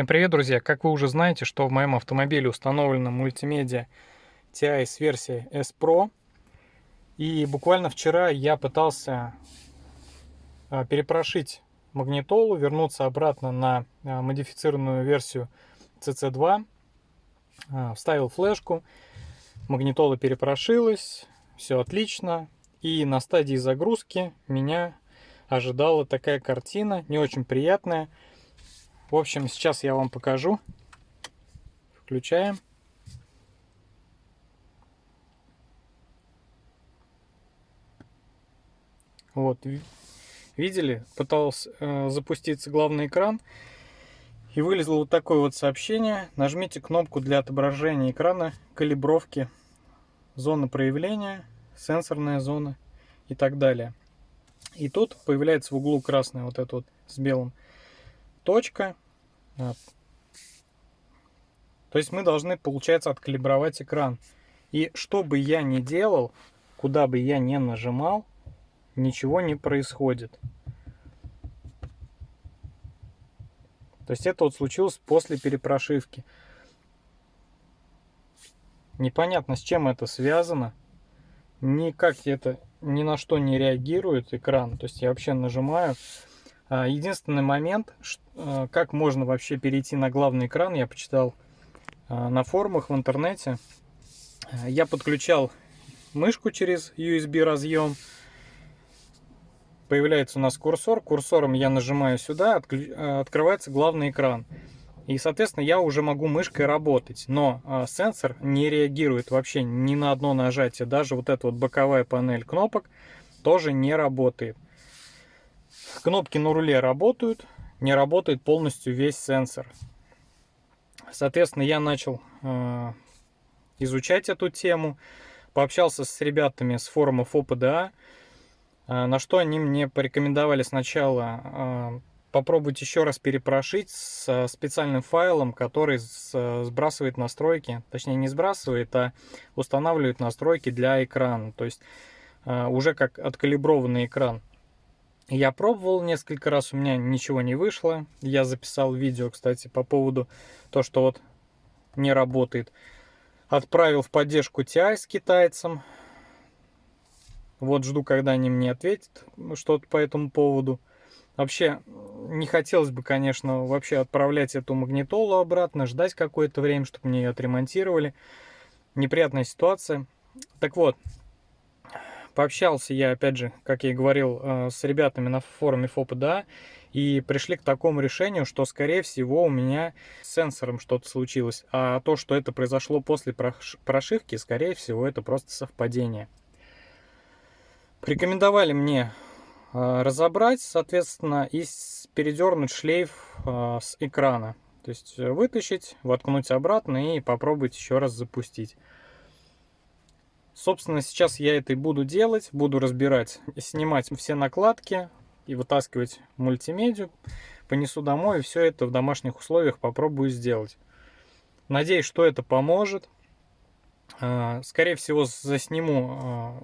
Всем привет, друзья! Как вы уже знаете, что в моем автомобиле установлена мультимедиа TI с версией S Pro. И буквально вчера я пытался а, перепрошить магнитолу, вернуться обратно на а, модифицированную версию CC2. А, вставил флешку, магнитола перепрошилась, все отлично. И на стадии загрузки меня ожидала такая картина, не очень приятная – в общем, сейчас я вам покажу. Включаем. Вот, видели? Пытался э, запуститься главный экран. И вылезло вот такое вот сообщение. Нажмите кнопку для отображения экрана, калибровки, зона проявления, сенсорная зона и так далее. И тут появляется в углу красная вот это вот с белым точка. То есть мы должны, получается, откалибровать экран. И что бы я ни делал, куда бы я ни нажимал, ничего не происходит. То есть это вот случилось после перепрошивки. Непонятно, с чем это связано. Никак это ни на что не реагирует экран. То есть я вообще нажимаю, единственный момент, а, как можно вообще перейти на главный экран, я почитал а, на форумах в интернете. Я подключал мышку через USB разъем. Появляется у нас курсор. Курсором я нажимаю сюда, открывается главный экран. И, соответственно, я уже могу мышкой работать. Но сенсор не реагирует вообще ни на одно нажатие. Даже вот эта вот боковая панель кнопок тоже не работает. Кнопки на руле работают, не работает полностью весь сенсор. Соответственно, я начал э, изучать эту тему, пообщался с ребятами с форума ФОПДА, э, на что они мне порекомендовали сначала э, попробовать еще раз перепрошить с специальным файлом, который сбрасывает настройки, точнее не сбрасывает, а устанавливает настройки для экрана, то есть э, уже как откалиброванный экран. Я пробовал несколько раз, у меня ничего не вышло. Я записал видео, кстати, по поводу то, что вот не работает. Отправил в поддержку TI с китайцам. Вот жду, когда они мне ответят что-то по этому поводу. Вообще, не хотелось бы, конечно, вообще отправлять эту магнитолу обратно, ждать какое-то время, чтобы мне ее отремонтировали. Неприятная ситуация. Так вот, Пообщался я, опять же, как я и говорил, э, с ребятами на форуме ФОПДА, и пришли к такому решению, что, скорее всего, у меня с сенсором что-то случилось. А то, что это произошло после прошивки, скорее всего, это просто совпадение. Порекомендовали мне э, разобрать, соответственно, и передернуть шлейф э, с экрана. То есть вытащить, воткнуть обратно и попробовать еще раз запустить. Собственно, сейчас я это и буду делать. Буду разбирать, снимать все накладки и вытаскивать мультимедию. Понесу домой и все это в домашних условиях попробую сделать. Надеюсь, что это поможет. А, скорее всего, засниму, а,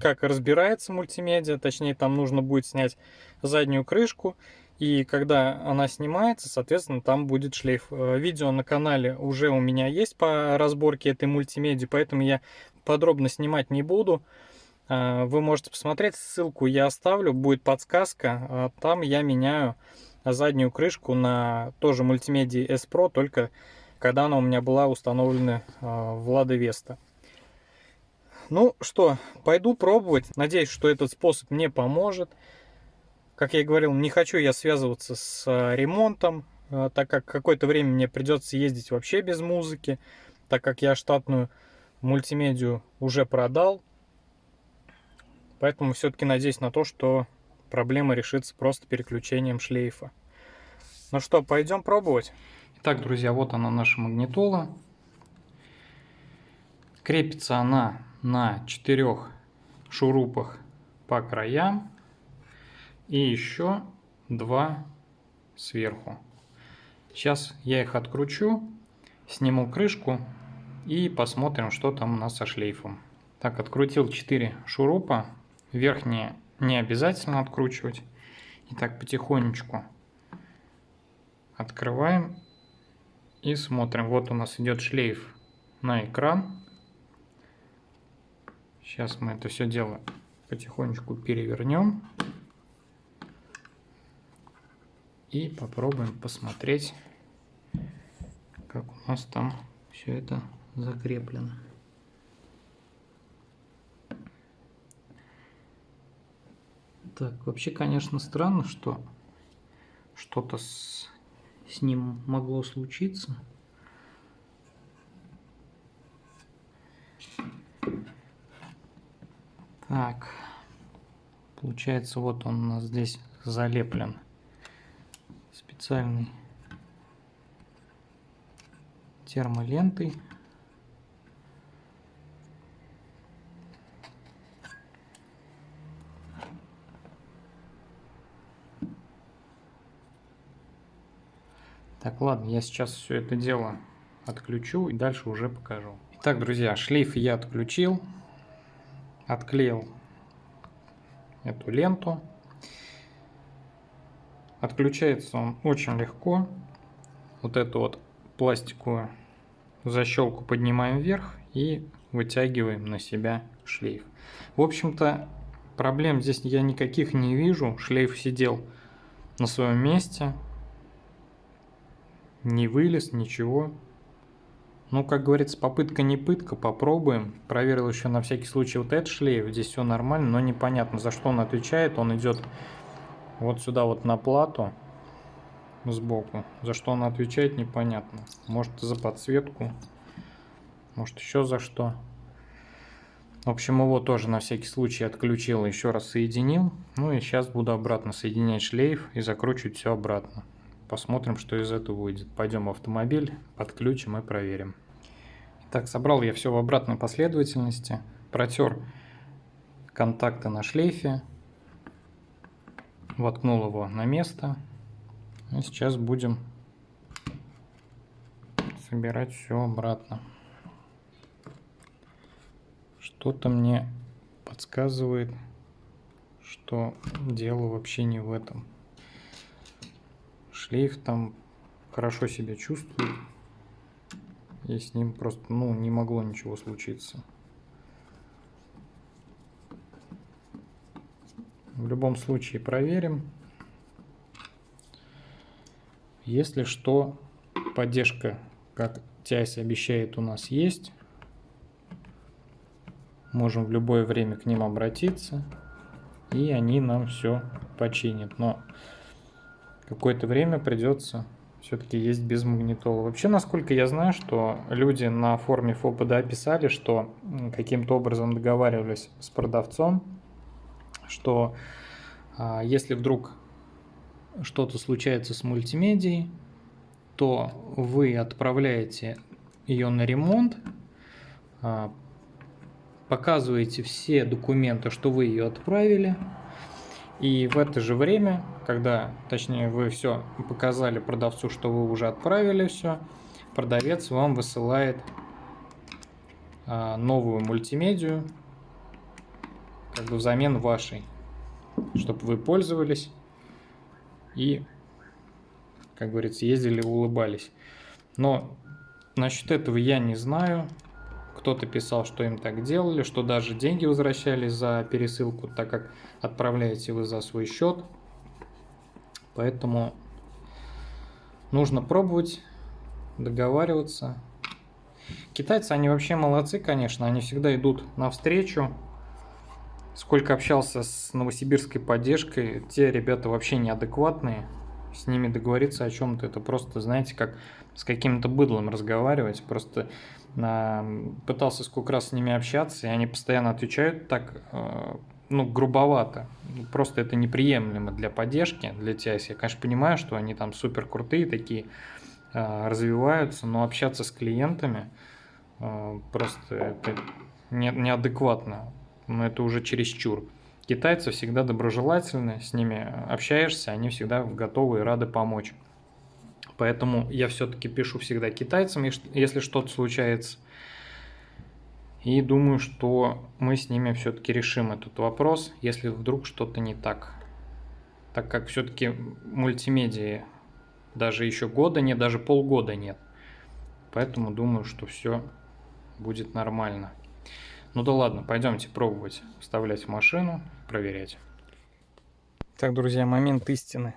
как разбирается мультимедиа. Точнее, там нужно будет снять заднюю крышку. И когда она снимается, соответственно, там будет шлейф. А, видео на канале уже у меня есть по разборке этой мультимедии, поэтому я подробно снимать не буду. А, вы можете посмотреть, ссылку я оставлю, будет подсказка. А, там я меняю заднюю крышку на тоже мультимедии S Pro, только когда она у меня была установлена а, в Lada Vesta. Ну что, пойду пробовать. Надеюсь, что этот способ мне поможет. Как я и говорил, не хочу я связываться с ремонтом, так как какое-то время мне придется ездить вообще без музыки, так как я штатную мультимедию уже продал. Поэтому все-таки надеюсь на то, что проблема решится просто переключением шлейфа. Ну что, пойдем пробовать. Итак, друзья, вот она наша магнитола. Крепится она на четырех шурупах по краям. И еще два сверху. Сейчас я их откручу, сниму крышку и посмотрим, что там у нас со шлейфом. Так, открутил 4 шурупа. Верхние не обязательно откручивать. Итак, потихонечку Открываем и смотрим. Вот у нас идет шлейф на экран. Сейчас мы это все дело потихонечку перевернем. И попробуем посмотреть, как у нас там все это закреплено. Так, вообще, конечно, странно, что что-то с, с ним могло случиться. Так, получается, вот он у нас здесь залеплен специальной термолентой. Так, ладно, я сейчас все это дело отключу и дальше уже покажу. Итак, друзья, шлейф я отключил, отклеил эту ленту. Отключается он очень легко. Вот эту вот пластиковую защелку поднимаем вверх и вытягиваем на себя шлейф. В общем-то, проблем здесь я никаких не вижу. Шлейф сидел на своем месте не вылез, ничего. Ну, как говорится, попытка не пытка, попробуем. Проверил еще на всякий случай вот этот шлейф, здесь все нормально, но непонятно, за что он отвечает. Он идет вот сюда вот на плату сбоку. За что он отвечает, непонятно. Может за подсветку, может еще за что. В общем, его тоже на всякий случай отключил, еще раз соединил. Ну и сейчас буду обратно соединять шлейф и закручивать все обратно. Посмотрим, что из этого выйдет. Пойдем в автомобиль, подключим и проверим. Так, собрал я все в обратной последовательности. Протер контакты на шлейфе. Воткнул его на место. И сейчас будем собирать все обратно. Что-то мне подсказывает, что дело вообще не в этом. Шлейф там хорошо себя чувствует. И с ним просто, ну, не могло ничего случиться. В любом случае проверим. Если что, поддержка, как TIS обещает, у нас есть. Можем в любое время к ним обратиться. И они нам все починят. Но какое-то время придется все-таки есть без магнитола. Вообще, насколько я знаю, что люди на форуме ФОПДА писали, что каким-то образом договаривались с продавцом, что а, если вдруг что-то случается с мультимедией, то вы отправляете ее на ремонт, а, показываете все документы, что вы ее отправили, и в это же время, когда, точнее, вы все показали продавцу, что вы уже отправили все, продавец вам высылает а, новую мультимедию, как бы взамен вашей, чтобы вы пользовались и, как говорится, ездили, улыбались. Но насчет этого я не знаю. Кто-то писал, что им так делали, что даже деньги возвращались за пересылку, так как отправляете вы за свой счет. Поэтому нужно пробовать, договариваться. Китайцы, они вообще молодцы, конечно, они всегда идут навстречу. Сколько общался с новосибирской поддержкой, те ребята вообще неадекватные. С ними договориться о чем-то, это просто, знаете, как с каким-то быдлом разговаривать. Просто пытался сколько раз с ними общаться, и они постоянно отвечают так, э, ну, грубовато. Просто это неприемлемо для поддержки, для TIS. Я, конечно, понимаю, что они там супер крутые такие, э, развиваются, но общаться с клиентами э, просто это не, неадекватно. Но это уже чересчур. Китайцы всегда доброжелательны, с ними общаешься, они всегда готовы и рады помочь. Поэтому я все-таки пишу всегда китайцам, если что-то случается. И думаю, что мы с ними все-таки решим этот вопрос, если вдруг что-то не так. Так как все-таки мультимедиа Даже еще года нет, даже полгода нет. Поэтому думаю, что все будет нормально. Ну да ладно, пойдемте пробовать вставлять в машину, проверять. Так, друзья, момент истины.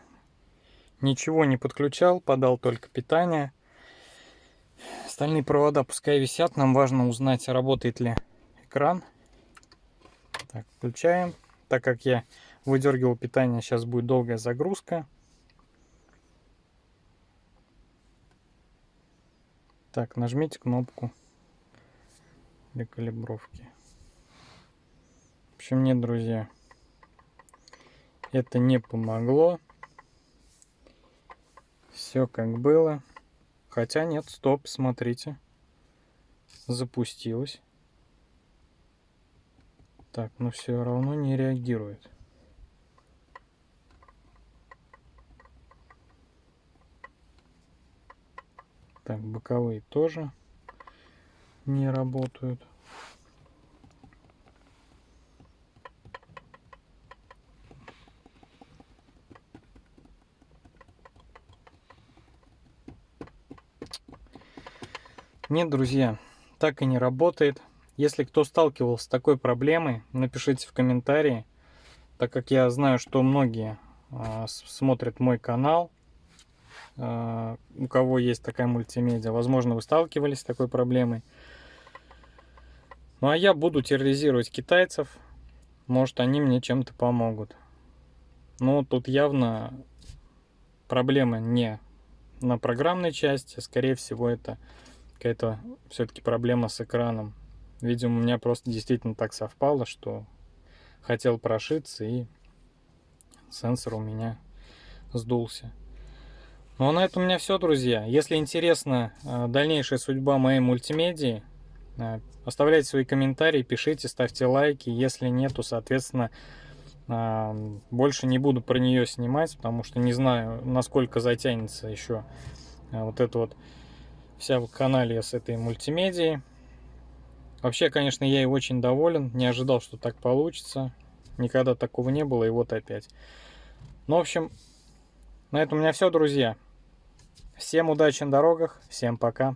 Ничего не подключал, подал только питание. Остальные провода пускай висят, нам важно узнать, работает ли экран. Так, включаем. Так как я выдергивал питание, сейчас будет долгая загрузка. Так, нажмите кнопку для калибровки. В общем, нет, друзья, это не помогло. Все как было. Хотя нет, стоп, смотрите. Запустилось. Так, но все равно не реагирует. Так, боковые тоже не работают. Нет, друзья, так и не работает. Если кто сталкивался с такой проблемой, напишите в комментарии, так как я знаю, что многие э, смотрят мой канал, э, у кого есть такая мультимедиа, возможно, вы сталкивались с такой проблемой. Ну а я буду терроризировать китайцев, может они мне чем-то помогут. Но тут явно проблема не на программной части, скорее всего это какая-то все-таки проблема с экраном. Видимо, у меня просто действительно так совпало, что хотел прошиться и сенсор у меня сдулся. Ну а на этом у меня все, друзья. Если интересна э, дальнейшая судьба моей мультимедии, оставляйте свои комментарии, пишите, ставьте лайки. Если нет, то, соответственно, э, больше не буду про нее снимать, потому что не знаю, насколько затянется еще вот это вот вся канале с этой мультимедией. Вообще, конечно, я и очень доволен. Не ожидал, что так получится. Никогда такого не было, и вот опять. Ну, в общем, на этом у меня все, друзья. Всем удачи на дорогах, всем пока.